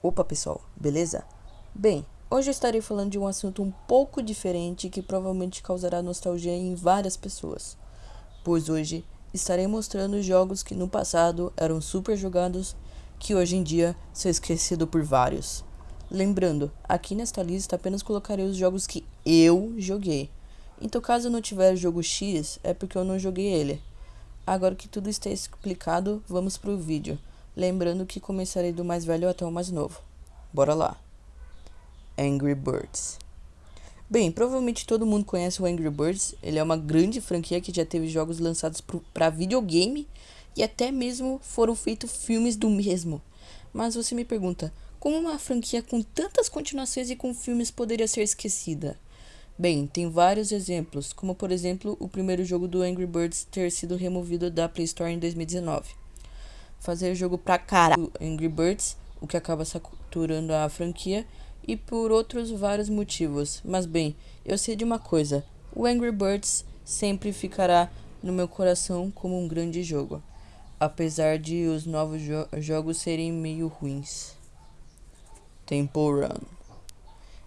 Opa pessoal, beleza? Bem, hoje eu estarei falando de um assunto um pouco diferente que provavelmente causará nostalgia em várias pessoas. Pois hoje estarei mostrando jogos que no passado eram super jogados, que hoje em dia são esquecidos por vários. Lembrando, aqui nesta lista apenas colocarei os jogos que eu joguei. Então caso não tiver jogo X, é porque eu não joguei ele. Agora que tudo está explicado, vamos para o vídeo. Lembrando que começarei do mais velho até o mais novo. Bora lá. Angry Birds. Bem, provavelmente todo mundo conhece o Angry Birds. Ele é uma grande franquia que já teve jogos lançados para videogame e até mesmo foram feitos filmes do mesmo. Mas você me pergunta, como uma franquia com tantas continuações e com filmes poderia ser esquecida? Bem, tem vários exemplos, como por exemplo o primeiro jogo do Angry Birds ter sido removido da Play Store em 2019 fazer jogo pra caralho Angry Birds, o que acaba saturando a franquia, e por outros vários motivos. Mas bem, eu sei de uma coisa: o Angry Birds sempre ficará no meu coração como um grande jogo, apesar de os novos jo jogos serem meio ruins. Temple Run.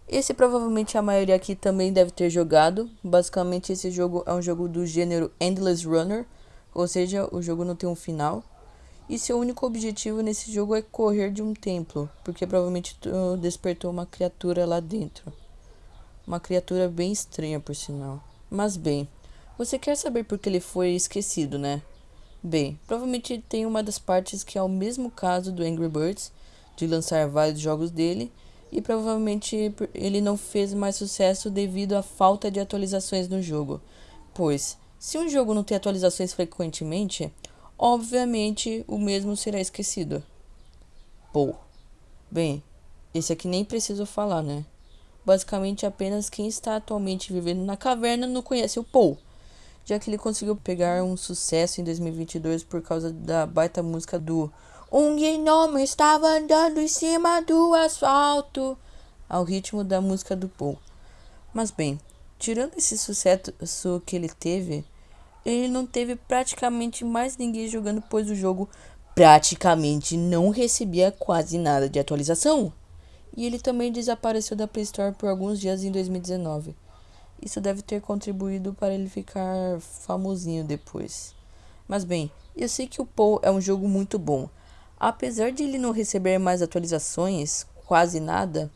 Esse provavelmente a maioria aqui também deve ter jogado. Basicamente esse jogo é um jogo do gênero Endless Runner, ou seja, o jogo não tem um final. E seu único objetivo nesse jogo é correr de um templo, porque provavelmente despertou uma criatura lá dentro. Uma criatura bem estranha, por sinal. Mas bem, você quer saber por que ele foi esquecido, né? Bem, provavelmente tem uma das partes que é o mesmo caso do Angry Birds, de lançar vários jogos dele, e provavelmente ele não fez mais sucesso devido à falta de atualizações no jogo. Pois, se um jogo não tem atualizações frequentemente, obviamente o mesmo será esquecido. Pô, bem, esse aqui nem preciso falar, né? Basicamente apenas quem está atualmente vivendo na caverna não conhece o Paul, já que ele conseguiu pegar um sucesso em 2022 por causa da baita música do Um gnomo estava andando em cima do asfalto, ao ritmo da música do Paul. Mas bem, tirando esse sucesso que ele teve, ele não teve praticamente mais ninguém jogando, pois o jogo praticamente não recebia quase nada de atualização. E ele também desapareceu da Play Store por alguns dias em 2019. Isso deve ter contribuído para ele ficar famosinho depois. Mas bem, eu sei que o Paul é um jogo muito bom. Apesar de ele não receber mais atualizações, quase nada,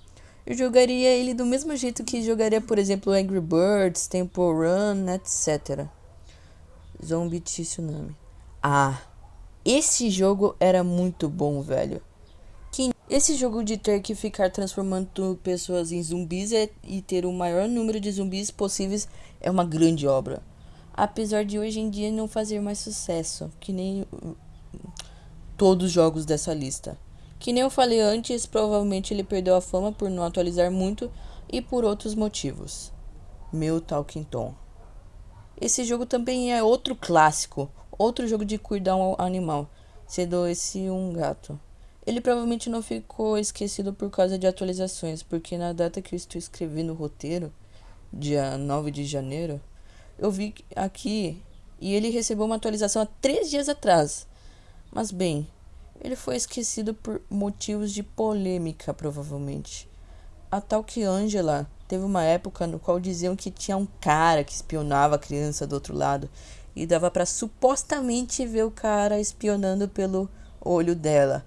eu jogaria ele do mesmo jeito que jogaria, por exemplo, Angry Birds, Temple Run, etc. Zombie Tsunami. Ah, esse jogo era muito bom, velho. Que esse jogo de ter que ficar transformando pessoas em zumbis é, e ter o maior número de zumbis possíveis é uma grande obra. Apesar de hoje em dia não fazer mais sucesso, que nem todos os jogos dessa lista. Que nem eu falei antes, provavelmente ele perdeu a fama por não atualizar muito e por outros motivos. Meu Talking Tom. Esse jogo também é outro clássico, outro jogo de cuidar um animal, sendo esse um gato. Ele provavelmente não ficou esquecido por causa de atualizações, porque na data que eu estou escrevendo o roteiro, dia 9 de janeiro, eu vi aqui e ele recebeu uma atualização há três dias atrás. Mas bem, ele foi esquecido por motivos de polêmica, provavelmente. A tal que Angela Teve uma época no qual diziam que tinha um cara que espionava a criança do outro lado e dava para supostamente ver o cara espionando pelo olho dela.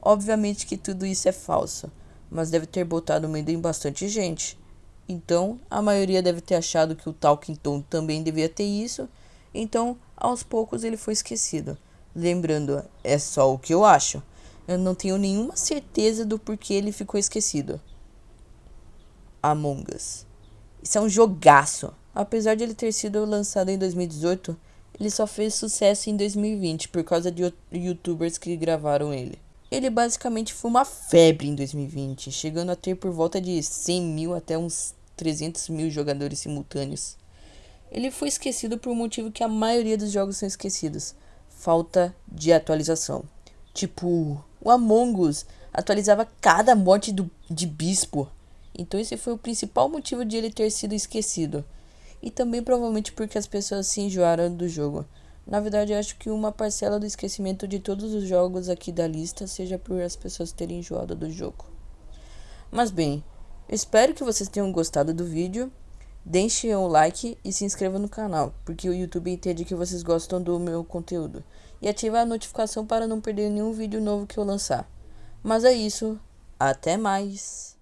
Obviamente que tudo isso é falso, mas deve ter botado medo em bastante gente. Então, a maioria deve ter achado que o Talking Tom também devia ter isso, então aos poucos ele foi esquecido. Lembrando, é só o que eu acho. Eu não tenho nenhuma certeza do porquê ele ficou esquecido. Among Us. Isso é um jogaço. Apesar de ele ter sido lançado em 2018, ele só fez sucesso em 2020 por causa de youtubers que gravaram ele. Ele basicamente foi uma febre em 2020, chegando a ter por volta de 100 mil até uns 300 mil jogadores simultâneos. Ele foi esquecido por um motivo que a maioria dos jogos são esquecidos: falta de atualização. Tipo, o Among Us atualizava cada morte do, de bispo então esse foi o principal motivo de ele ter sido esquecido. E também provavelmente porque as pessoas se enjoaram do jogo. Na verdade, acho que uma parcela do esquecimento de todos os jogos aqui da lista seja por as pessoas terem enjoado do jogo. Mas bem, espero que vocês tenham gostado do vídeo. Deixem um like e se inscrevam no canal, porque o YouTube entende que vocês gostam do meu conteúdo. E ative a notificação para não perder nenhum vídeo novo que eu lançar. Mas é isso, até mais!